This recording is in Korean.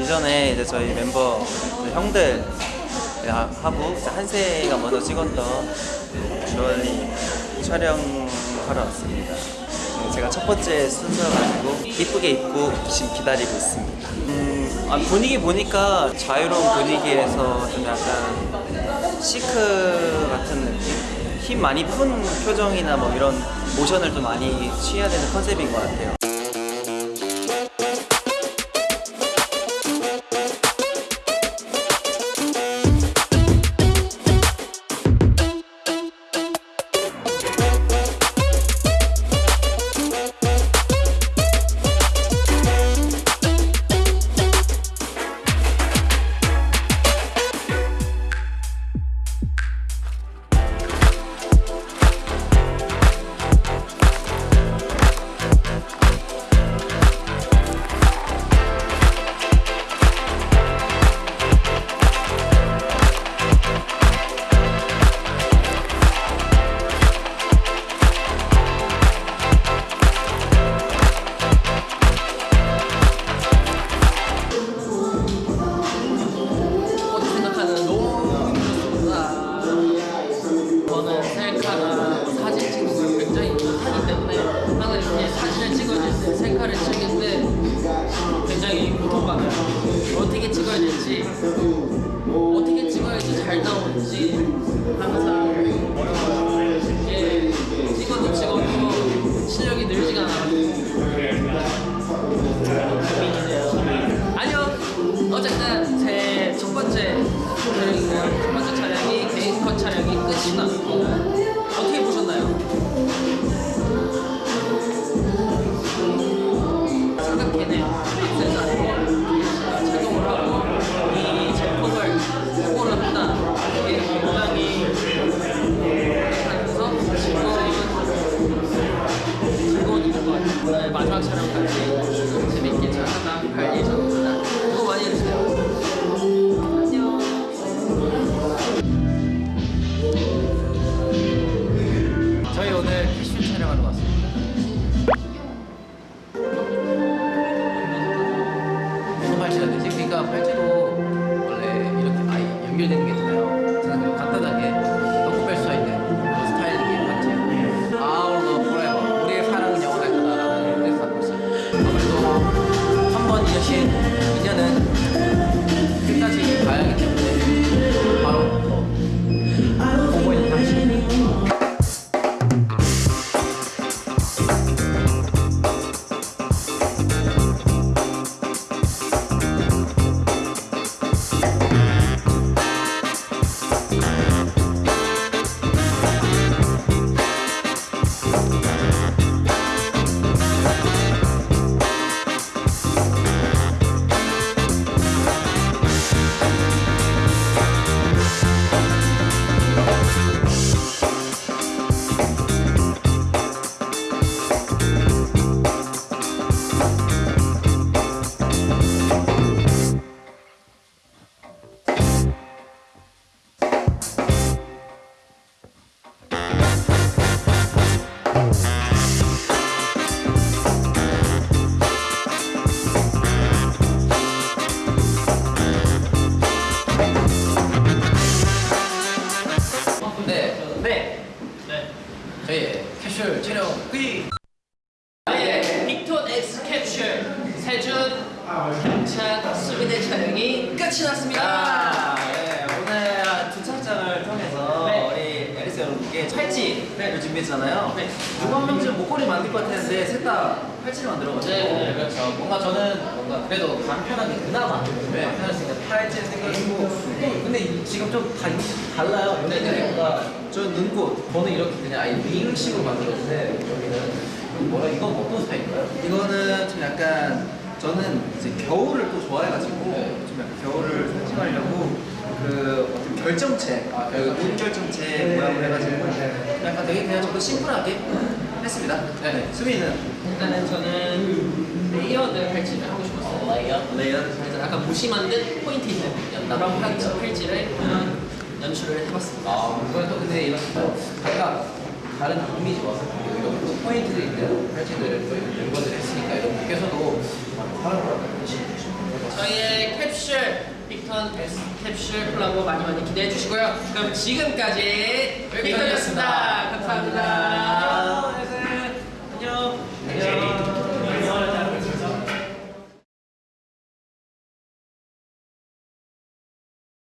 이전에 이제 저희 멤버 형들 하고 한세가 먼저 찍었던 주얼리 촬영하러 왔습니다. 네, 제가 첫 번째 순서여가지고 이쁘게 입고 지금 기다리고 있습니다. 음, 아, 분위기 보니까 자유로운 분위기에서 좀 약간 시크 같은 느낌? 힘 많이 푼 표정이나 뭐 이런 모션을 좀 많이 취해야 되는 컨셉인 것 같아요. 때 셀카를 때 굉장히 고통받아요. 어떻게 찍어야 될지 어떻게 찍어야지 잘 나오는지 항상 어려워요. 찍어도 찍어도 실력이 늘지가 않아요. 아니요. 어쨌든 제 첫 번째. 첫 번째 촬영이 개인 컷 촬영이 끝이 났고 어떻게 보셨나요? 오늘 마지막 촬영까지 재밌게 잘 하다 갈 예정입니다. 수고 많이 해주세요. 그러니까 팔찌도 원래 이렇게 많이 연결되는 게 세준 병찬 수빈의 촬영이 끝이 났습니다. 아, 네, 오늘 두 착장을 통해서 네. 우리 앨리스 여러분께 팔찌를 준비했잖아요. 네. 누구 한 명쯤 목걸이 만들 것 같았는데 셋다 팔찌를 만들어가지고 네, 네, 그렇죠. 뭔가 저는 뭔가 그래도 간편하게 그나마 네, 편할 수 있는 팔찌 생각이고 또 근데 이- 지금 좀 다, 달라요. 네, 네. 뭔가 저 눈꽃 저는 이렇게 그냥 아예 링식으로 만들었는데 여기는 뭐라 이건 어떤 스타일인가요? 이거는 좀 약간 저는 이제 겨울을 또 좋아해가지고 네. 좀 약간 겨울을 상징하려고 그 어떤 결정체, 아, 그 결정체. 눈 결정체 모양을 해가지고 약간 되게 그냥 좀더 심플하게 했습니다. 네, 수빈이는 일단은 저는 layered 팔찌를 하고 싶었어요. Layer. Layer. 그래서 약간 무심한 듯 포인트 있는 그런 팔찌, 팔찌를 연출을 해봤습니다. 아, 또 근데 이런 또 각각 다른 이미지와 이런 또 포인트들 있는 팔찌들을 또 멤버들이 했으니까 이런 분께서도 캡슐 빅턴 S 캡슐 콜라보 많이 많이 기대해 주시고요. 그럼 지금까지 빅턴이었습니다. 빅턴이었습니다. 감사합니다.